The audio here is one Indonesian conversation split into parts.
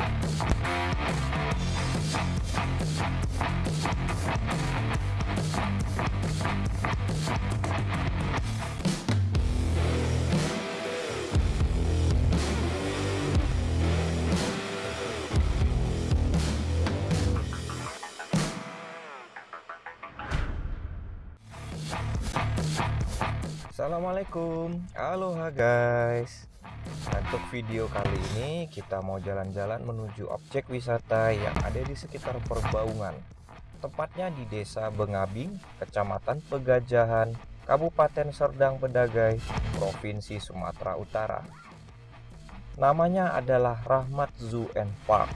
Thank you. Assalamualaikum. Aloha guys. Untuk video kali ini kita mau jalan-jalan menuju objek wisata yang ada di sekitar perbaungan Tepatnya di desa Bengabing, kecamatan Pegajahan, Kabupaten Serdang Bedagai, Provinsi Sumatera Utara. Namanya adalah Rahmat Zoo and Park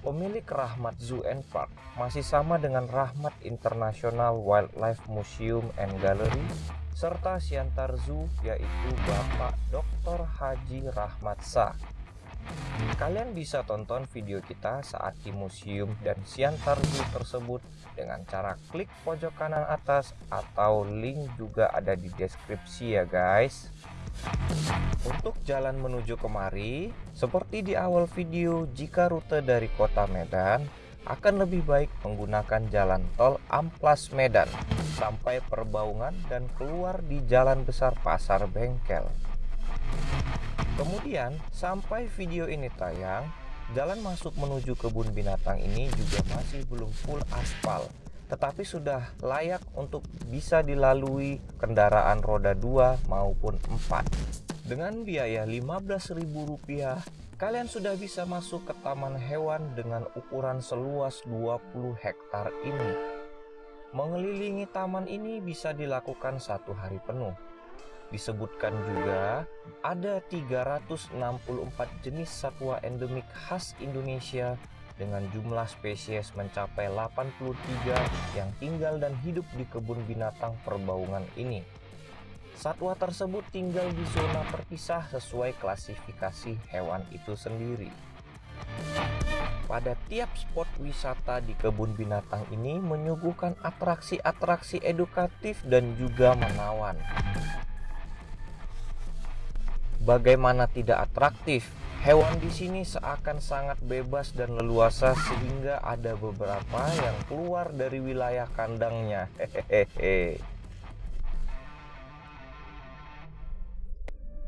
Pemilik Rahmat Zoo and Park masih sama dengan Rahmat International Wildlife Museum and Gallery serta Siantar Zoo yaitu Bapak Dr. Haji Rahmat Sa. Kalian bisa tonton video kita saat di museum dan Siantar Zoo tersebut dengan cara klik pojok kanan atas atau link juga ada di deskripsi ya guys. Untuk jalan menuju kemari, seperti di awal video, jika rute dari kota Medan, akan lebih baik menggunakan jalan tol Amplas Medan sampai Perbaungan dan keluar di jalan besar Pasar Bengkel. Kemudian, sampai video ini tayang, jalan masuk menuju kebun binatang ini juga masih belum full aspal, tetapi sudah layak untuk bisa dilalui kendaraan roda 2 maupun 4. Dengan biaya Rp15.000 kalian sudah bisa masuk ke taman hewan dengan ukuran seluas 20 hektar ini. Mengelilingi taman ini bisa dilakukan satu hari penuh. Disebutkan juga ada 364 jenis satwa endemik khas Indonesia dengan jumlah spesies mencapai 83 yang tinggal dan hidup di kebun binatang perbaungan ini. Satwa tersebut tinggal di zona terpisah sesuai klasifikasi hewan itu sendiri. Pada tiap spot wisata di kebun binatang ini menyuguhkan atraksi-atraksi edukatif dan juga menawan. Bagaimana tidak atraktif? Hewan di sini seakan sangat bebas dan leluasa sehingga ada beberapa yang keluar dari wilayah kandangnya.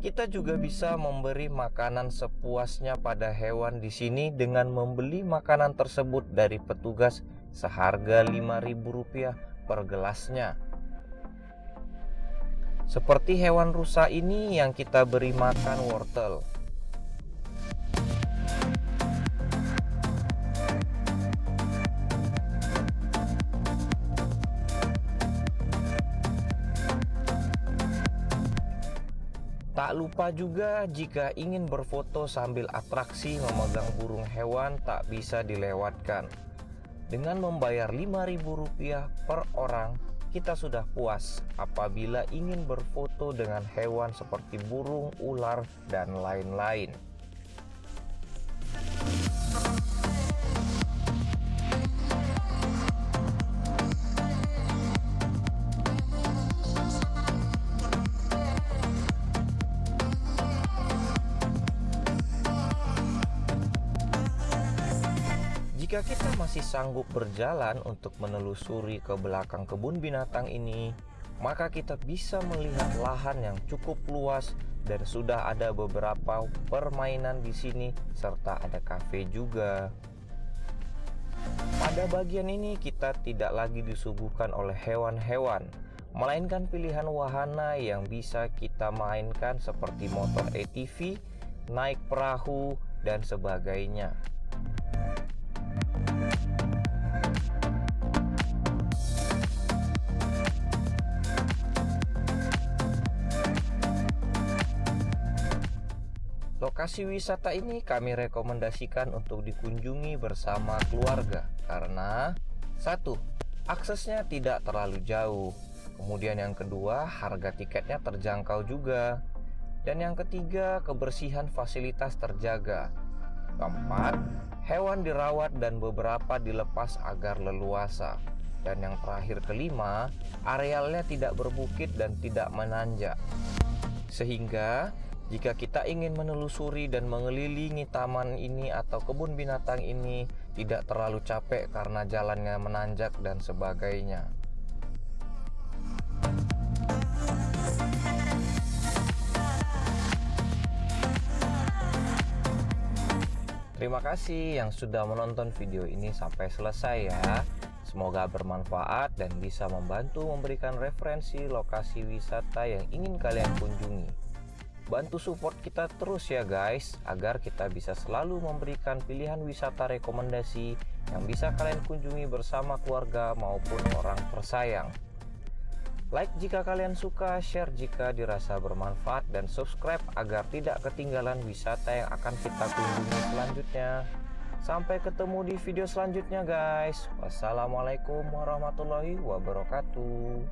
Kita juga bisa memberi makanan sepuasnya pada hewan di sini dengan membeli makanan tersebut dari petugas seharga Rp5.000 per gelasnya. Seperti hewan rusa ini yang kita beri makan wortel. Tak lupa juga jika ingin berfoto sambil atraksi memegang burung hewan tak bisa dilewatkan. Dengan membayar Rp5.000 per orang, kita sudah puas apabila ingin berfoto dengan hewan seperti burung, ular, dan lain-lain. Jika kita masih sanggup berjalan untuk menelusuri ke belakang kebun binatang ini, maka kita bisa melihat lahan yang cukup luas dan sudah ada beberapa permainan di sini serta ada kafe juga. Pada bagian ini kita tidak lagi disuguhkan oleh hewan-hewan, melainkan pilihan wahana yang bisa kita mainkan seperti motor ATV, naik perahu, dan sebagainya. Lokasi wisata ini kami rekomendasikan untuk dikunjungi bersama keluarga karena satu, aksesnya tidak terlalu jauh. Kemudian yang kedua, harga tiketnya terjangkau juga. Dan yang ketiga, kebersihan fasilitas terjaga. Keempat, hewan dirawat dan beberapa dilepas agar leluasa. Dan yang terakhir kelima, arealnya tidak berbukit dan tidak menanjak. Sehingga jika kita ingin menelusuri dan mengelilingi taman ini atau kebun binatang ini tidak terlalu capek karena jalannya menanjak dan sebagainya. Terima kasih yang sudah menonton video ini sampai selesai ya. Semoga bermanfaat dan bisa membantu memberikan referensi lokasi wisata yang ingin kalian kunjungi. Bantu support kita terus ya guys, agar kita bisa selalu memberikan pilihan wisata rekomendasi yang bisa kalian kunjungi bersama keluarga maupun orang tersayang. Like jika kalian suka, share jika dirasa bermanfaat, dan subscribe agar tidak ketinggalan wisata yang akan kita kunjungi selanjutnya. Sampai ketemu di video selanjutnya guys. Wassalamualaikum warahmatullahi wabarakatuh.